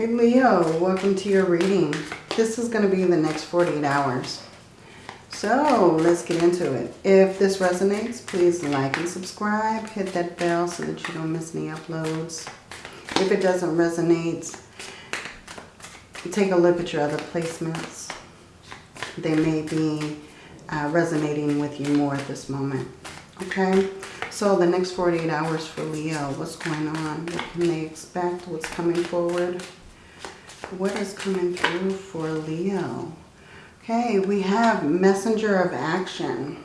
Hey Leo, welcome to your reading. This is going to be the next 48 hours. So let's get into it. If this resonates, please like and subscribe. Hit that bell so that you don't miss any uploads. If it doesn't resonate, take a look at your other placements. They may be uh, resonating with you more at this moment. Okay? So the next 48 hours for Leo, what's going on? What can they expect? What's coming forward? What is coming through for Leo? Okay, we have messenger of action.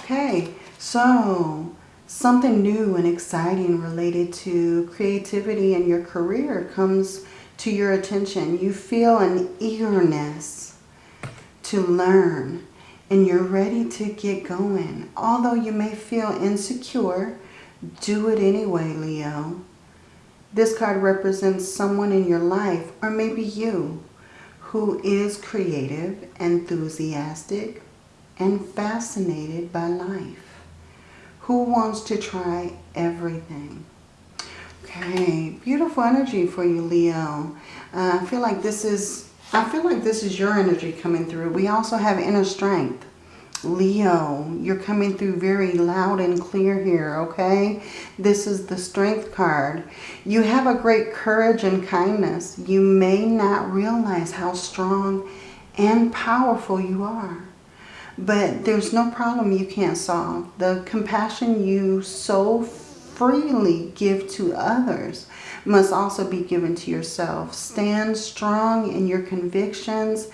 Okay, so something new and exciting related to creativity in your career comes to your attention. You feel an eagerness to learn and you're ready to get going. Although you may feel insecure, do it anyway, Leo. This card represents someone in your life, or maybe you, who is creative, enthusiastic, and fascinated by life. Who wants to try everything. Okay, beautiful energy for you, Leo. Uh, I feel like this is I feel like this is your energy coming through. We also have inner strength. Leo, you're coming through very loud and clear here, okay? This is the strength card. You have a great courage and kindness. You may not realize how strong and powerful you are. But there's no problem you can't solve. The compassion you so freely give to others must also be given to yourself. Stand strong in your convictions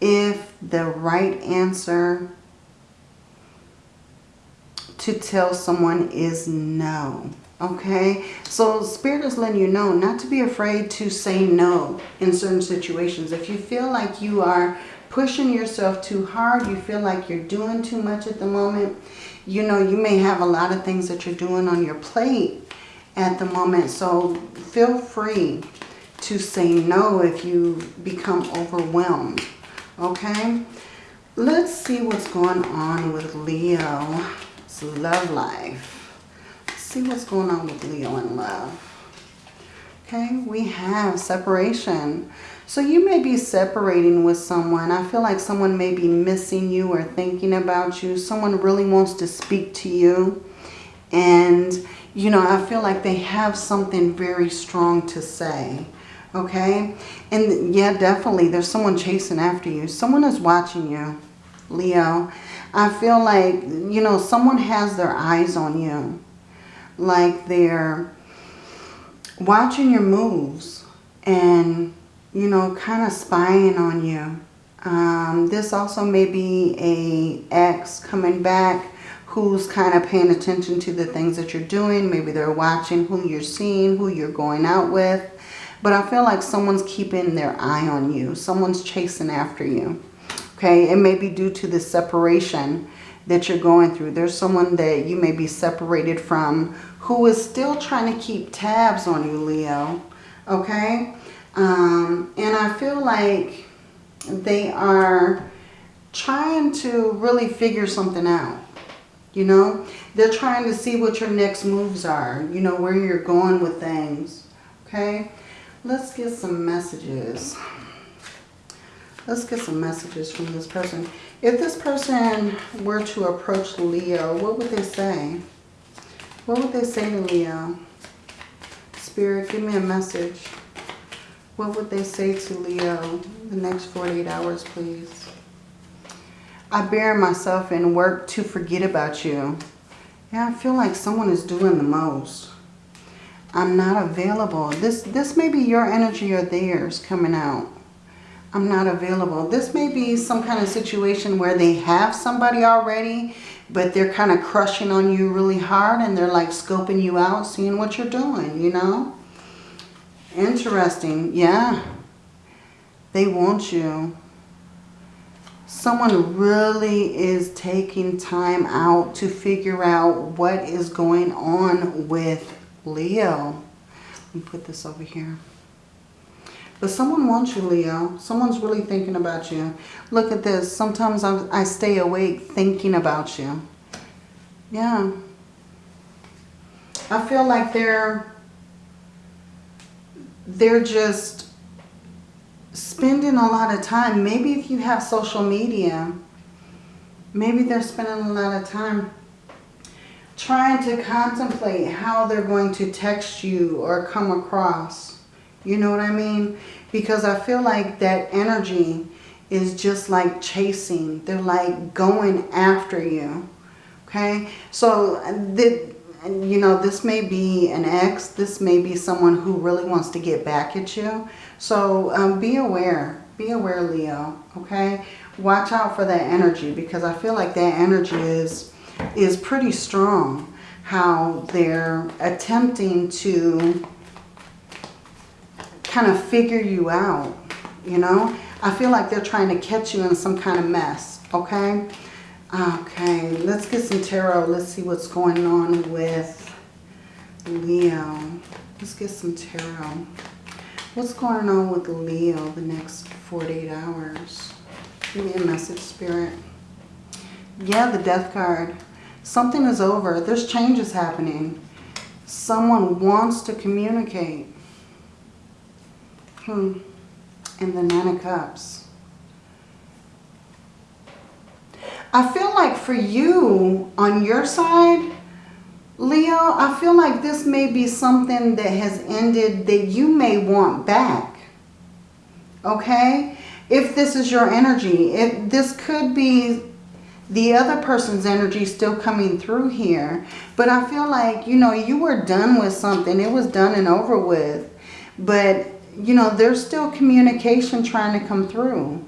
if the right answer to tell someone is no. Okay, so Spirit is letting you know not to be afraid to say no in certain situations. If you feel like you are pushing yourself too hard, you feel like you're doing too much at the moment, you know, you may have a lot of things that you're doing on your plate at the moment. So feel free to say no if you become overwhelmed. Okay? Let's see what's going on with Love life. Let's see what's going on with Leo in love. Okay, we have separation. So you may be separating with someone. I feel like someone may be missing you or thinking about you. Someone really wants to speak to you. And you know, I feel like they have something very strong to say. Okay? And yeah, definitely, there's someone chasing after you. Someone is watching you, Leo. I feel like, you know, someone has their eyes on you. Like they're watching your moves and, you know, kind of spying on you. Um, this also may be a ex coming back who's kind of paying attention to the things that you're doing. Maybe they're watching who you're seeing, who you're going out with. But I feel like someone's keeping their eye on you. Someone's chasing after you. Okay, it may be due to the separation that you're going through. There's someone that you may be separated from who is still trying to keep tabs on you, Leo. Okay? Um, and I feel like they are trying to really figure something out. You know, they're trying to see what your next moves are. You know, where you're going with things. Okay. Let's get some messages. Let's get some messages from this person. If this person were to approach Leo, what would they say? What would they say to Leo? Spirit, give me a message. What would they say to Leo the next 48 hours, please? I bury myself in work to forget about you. Yeah, I feel like someone is doing the most. I'm not available. This, this may be your energy or theirs coming out. I'm not available. This may be some kind of situation where they have somebody already, but they're kind of crushing on you really hard and they're like scoping you out, seeing what you're doing, you know? Interesting. Yeah. They want you someone really is taking time out to figure out what is going on with Leo. Let me put this over here. But someone wants you, Leo. Someone's really thinking about you. Look at this. Sometimes I, I stay awake thinking about you. Yeah. I feel like they're they're just spending a lot of time. Maybe if you have social media, maybe they're spending a lot of time trying to contemplate how they're going to text you or come across. You know what I mean? Because I feel like that energy is just like chasing. They're like going after you. Okay? So, the, you know, this may be an ex. This may be someone who really wants to get back at you. So, um, be aware. Be aware, Leo. Okay? Watch out for that energy because I feel like that energy is is pretty strong. How they're attempting to kind of figure you out, you know. I feel like they're trying to catch you in some kind of mess, okay? Okay, let's get some tarot. Let's see what's going on with Leo. Let's get some tarot. What's going on with Leo the next 48 hours? Give me a message, Spirit. Yeah, the Death card. Something is over. There's changes happening. Someone wants to communicate. Hmm. And the Nine of Cups. I feel like for you, on your side, Leo, I feel like this may be something that has ended that you may want back. Okay? If this is your energy, if this could be the other person's energy still coming through here. But I feel like, you know, you were done with something. It was done and over with. But, you know, there's still communication trying to come through.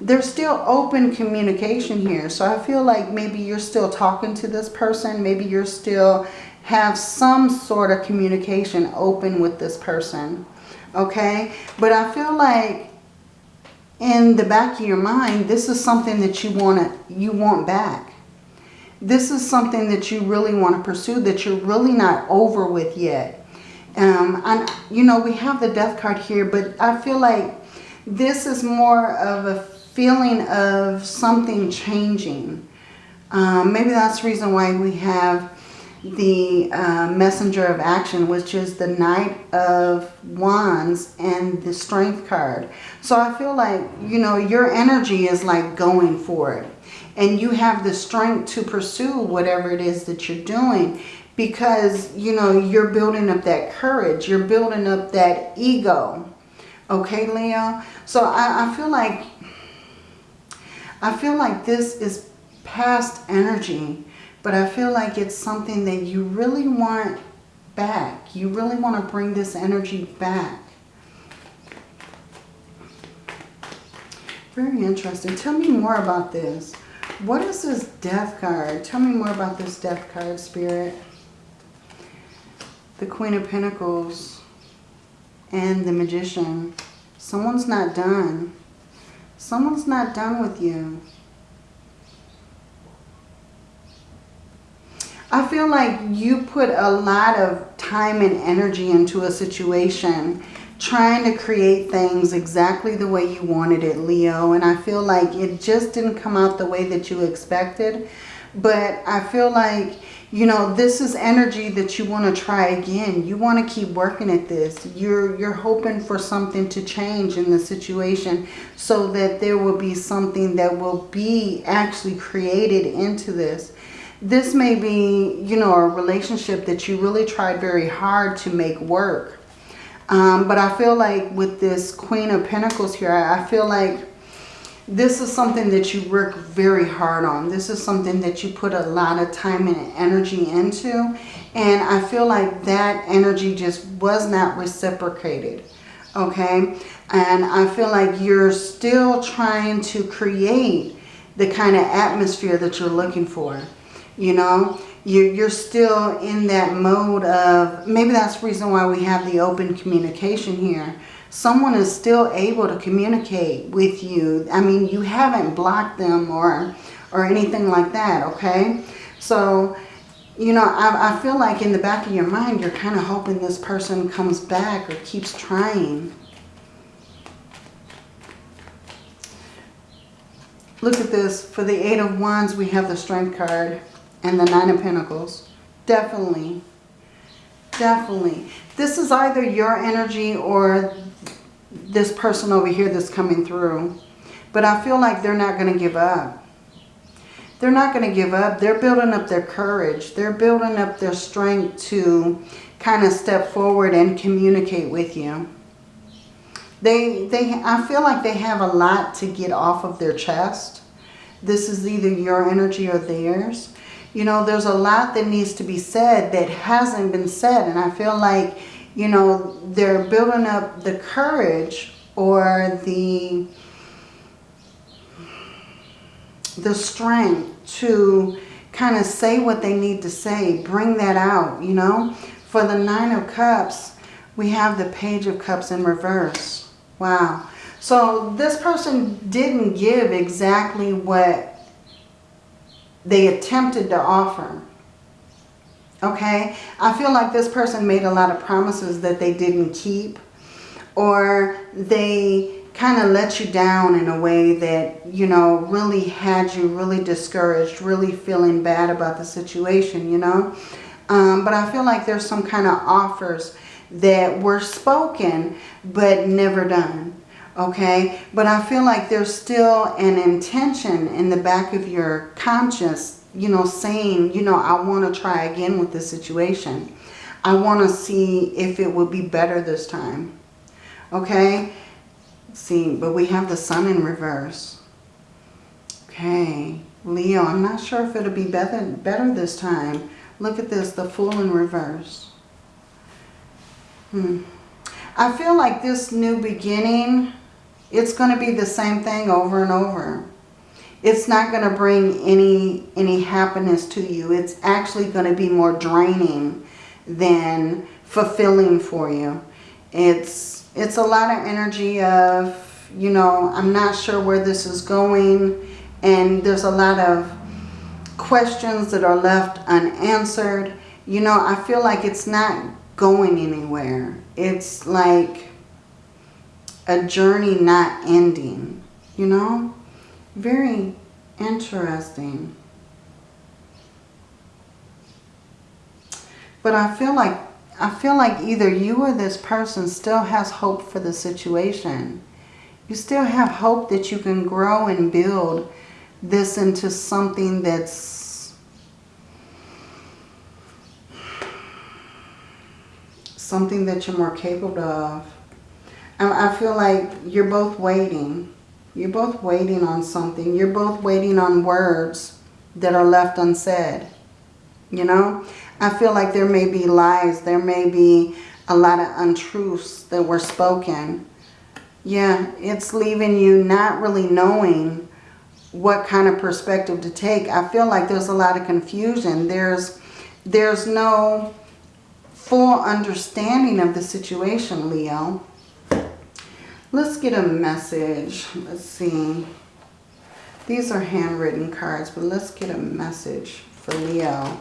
There's still open communication here. So I feel like maybe you're still talking to this person. Maybe you're still have some sort of communication open with this person. Okay? But I feel like in the back of your mind, this is something that you want to, you want back. This is something that you really want to pursue that you're really not over with yet. Um, and, you know, we have the death card here, but I feel like this is more of a feeling of something changing. Um, maybe that's the reason why we have the uh, messenger of action, which is the Knight of Wands and the Strength card. So I feel like, you know, your energy is like going for it. And you have the strength to pursue whatever it is that you're doing because, you know, you're building up that courage. You're building up that ego. Okay, Leo? So I, I feel like, I feel like this is past energy but I feel like it's something that you really want back. You really want to bring this energy back. Very interesting. Tell me more about this. What is this death card? Tell me more about this death card, Spirit. The Queen of Pentacles and the Magician. Someone's not done. Someone's not done with you. I feel like you put a lot of time and energy into a situation trying to create things exactly the way you wanted it, Leo. And I feel like it just didn't come out the way that you expected. But I feel like, you know, this is energy that you want to try again. You want to keep working at this. You're, you're hoping for something to change in the situation so that there will be something that will be actually created into this this may be, you know, a relationship that you really tried very hard to make work. Um, but I feel like with this Queen of Pentacles here, I feel like this is something that you work very hard on. This is something that you put a lot of time and energy into. And I feel like that energy just was not reciprocated. Okay. And I feel like you're still trying to create the kind of atmosphere that you're looking for you know you're, you're still in that mode of maybe that's the reason why we have the open communication here. Someone is still able to communicate with you. I mean you haven't blocked them or or anything like that okay? So you know I, I feel like in the back of your mind you're kind of hoping this person comes back or keeps trying. Look at this. For the Eight of Wands, we have the Strength card and the Nine of Pentacles. Definitely, Definitely. This is either your energy or this person over here that's coming through. But I feel like they're not going to give up. They're not going to give up. They're building up their courage. They're building up their strength to kind of step forward and communicate with you. They, they, I feel like they have a lot to get off of their chest. This is either your energy or theirs. You know, there's a lot that needs to be said that hasn't been said. And I feel like, you know, they're building up the courage or the, the strength to kind of say what they need to say. Bring that out, you know. For the Nine of Cups, we have the Page of Cups in reverse. Wow. So this person didn't give exactly what they attempted to offer. Okay? I feel like this person made a lot of promises that they didn't keep. Or they kind of let you down in a way that, you know, really had you really discouraged, really feeling bad about the situation, you know. Um, but I feel like there's some kind of offers that were spoken but never done okay? But I feel like there's still an intention in the back of your conscience, you know, saying, you know, I want to try again with this situation. I want to see if it would be better this time, okay? see, but we have the sun in reverse. Okay, Leo, I'm not sure if it'll be better, better this time. Look at this, the Fool in reverse. Hmm. I feel like this new beginning it's going to be the same thing over and over. It's not going to bring any, any happiness to you. It's actually going to be more draining than fulfilling for you. It's, it's a lot of energy of, you know, I'm not sure where this is going. And there's a lot of questions that are left unanswered. You know, I feel like it's not going anywhere. It's like a journey not ending, you know? Very interesting. But I feel like I feel like either you or this person still has hope for the situation. You still have hope that you can grow and build this into something that's something that you're more capable of. I feel like you're both waiting. You're both waiting on something. You're both waiting on words that are left unsaid. You know? I feel like there may be lies. There may be a lot of untruths that were spoken. Yeah, it's leaving you not really knowing what kind of perspective to take. I feel like there's a lot of confusion. There's, there's no full understanding of the situation, Leo. Let's get a message. Let's see. These are handwritten cards, but let's get a message for Leo.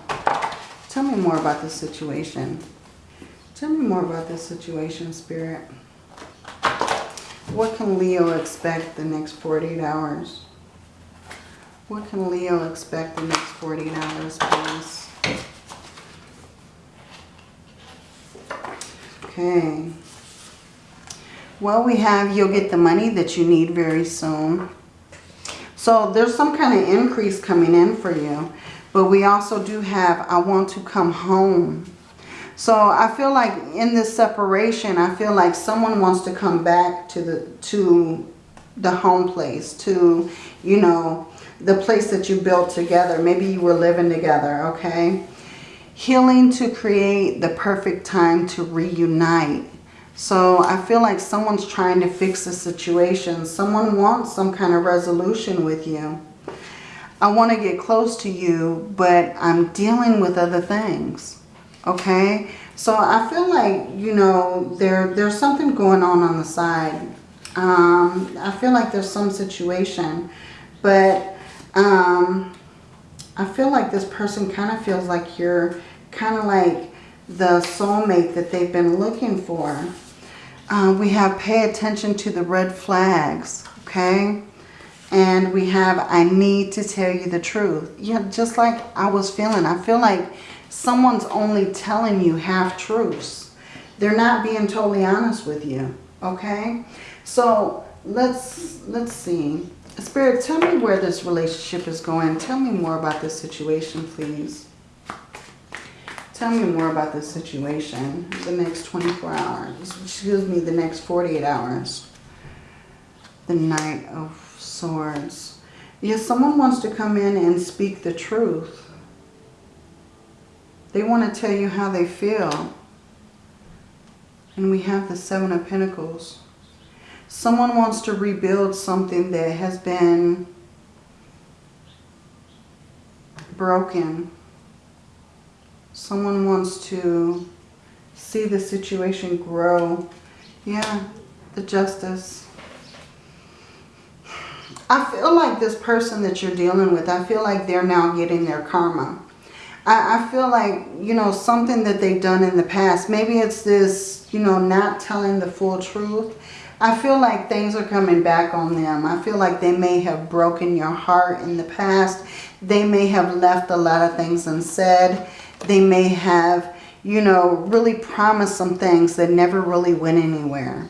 Tell me more about this situation. Tell me more about this situation, Spirit. What can Leo expect the next 48 hours? What can Leo expect the next 48 hours, please? Okay. Well, we have you'll get the money that you need very soon. So there's some kind of increase coming in for you. But we also do have I want to come home. So I feel like in this separation, I feel like someone wants to come back to the to the home place, to, you know, the place that you built together. Maybe you were living together, okay? Healing to create the perfect time to reunite. So I feel like someone's trying to fix the situation. Someone wants some kind of resolution with you. I want to get close to you, but I'm dealing with other things. Okay? So I feel like, you know, there there's something going on on the side. Um, I feel like there's some situation. But um, I feel like this person kind of feels like you're kind of like the soulmate that they've been looking for. Uh, we have pay attention to the red flags, okay? And we have I need to tell you the truth. Yeah, just like I was feeling. I feel like someone's only telling you half-truths. They're not being totally honest with you, okay? So let's, let's see. Spirit, tell me where this relationship is going. Tell me more about this situation, please. Tell me more about this situation. The next 24 hours. Excuse me, the next 48 hours. The Knight of Swords. Yes, someone wants to come in and speak the truth. They want to tell you how they feel. And we have the Seven of Pentacles. Someone wants to rebuild something that has been broken. Someone wants to see the situation grow. Yeah, the justice. I feel like this person that you're dealing with, I feel like they're now getting their karma. I, I feel like, you know, something that they've done in the past. Maybe it's this, you know, not telling the full truth. I feel like things are coming back on them. I feel like they may have broken your heart in the past. They may have left a lot of things unsaid. They may have, you know, really promised some things that never really went anywhere.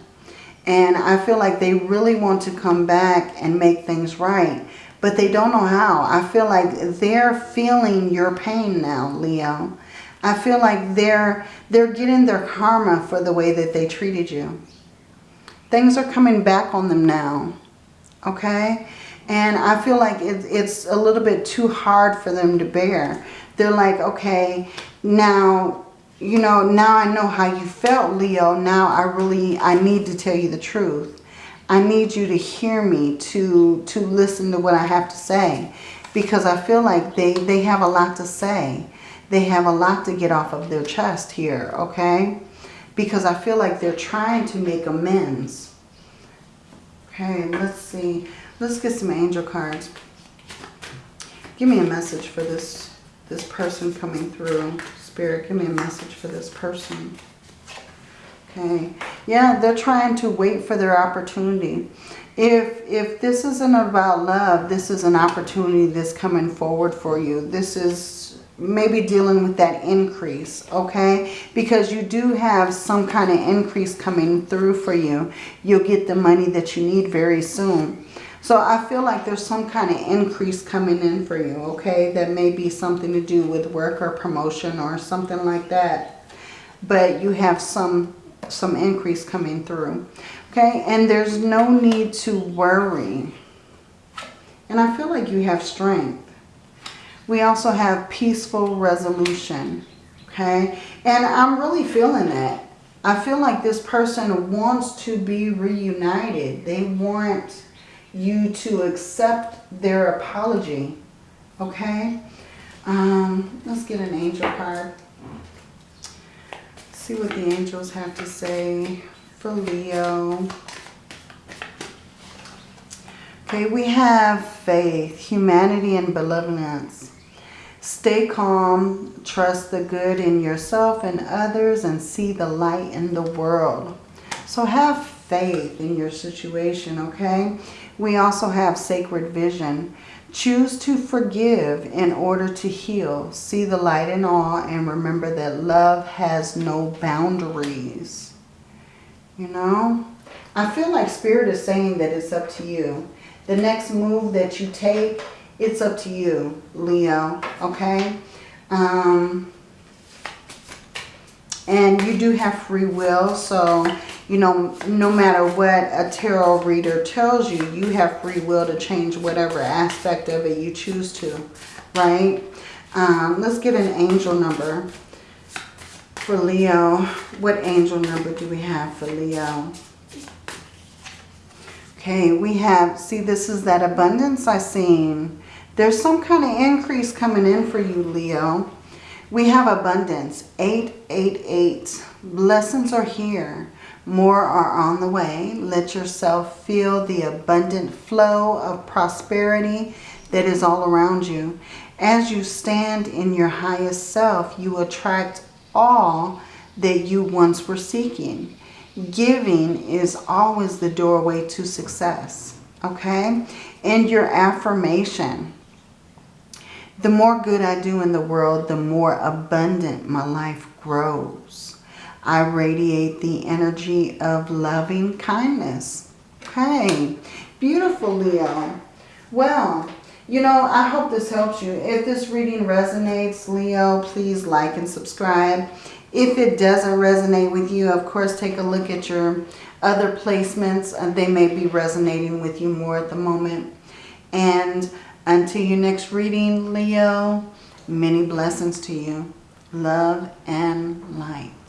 And I feel like they really want to come back and make things right. But they don't know how. I feel like they're feeling your pain now, Leo. I feel like they're, they're getting their karma for the way that they treated you. Things are coming back on them now. Okay? And I feel like it, it's a little bit too hard for them to bear. They're like, okay, now, you know, now I know how you felt, Leo. Now I really, I need to tell you the truth. I need you to hear me, to, to listen to what I have to say. Because I feel like they, they have a lot to say. They have a lot to get off of their chest here, okay? because I feel like they're trying to make amends. Okay, let's see. Let's get some angel cards. Give me a message for this, this person coming through. Spirit, give me a message for this person. Okay. Yeah, they're trying to wait for their opportunity. If, if this isn't about love, this is an opportunity that's coming forward for you. This is maybe dealing with that increase, okay? Because you do have some kind of increase coming through for you. You'll get the money that you need very soon. So I feel like there's some kind of increase coming in for you, okay? That may be something to do with work or promotion or something like that. But you have some, some increase coming through, okay? And there's no need to worry. And I feel like you have strength. We also have peaceful resolution. Okay. And I'm really feeling that. I feel like this person wants to be reunited. They want you to accept their apology. Okay. Um, let's get an angel card. See what the angels have to say for Leo. Okay, we have faith, humanity, and benevolence. Stay calm, trust the good in yourself and others, and see the light in the world. So have faith in your situation, okay? We also have sacred vision. Choose to forgive in order to heal. See the light in all and remember that love has no boundaries. You know? I feel like Spirit is saying that it's up to you. The next move that you take it's up to you, Leo, okay? Um, and you do have free will, so, you know, no matter what a tarot reader tells you, you have free will to change whatever aspect of it you choose to, right? Um, let's get an angel number for Leo. What angel number do we have for Leo? Okay, we have, see, this is that abundance I seen. There's some kind of increase coming in for you, Leo. We have abundance. 888. Blessings are here. More are on the way. Let yourself feel the abundant flow of prosperity that is all around you. As you stand in your highest self, you attract all that you once were seeking. Giving is always the doorway to success. Okay? And your affirmation. The more good I do in the world, the more abundant my life grows. I radiate the energy of loving kindness. Okay, beautiful Leo. Well, you know, I hope this helps you. If this reading resonates, Leo, please like and subscribe. If it doesn't resonate with you, of course, take a look at your other placements. Uh, they may be resonating with you more at the moment. And until your next reading, Leo, many blessings to you. Love and light.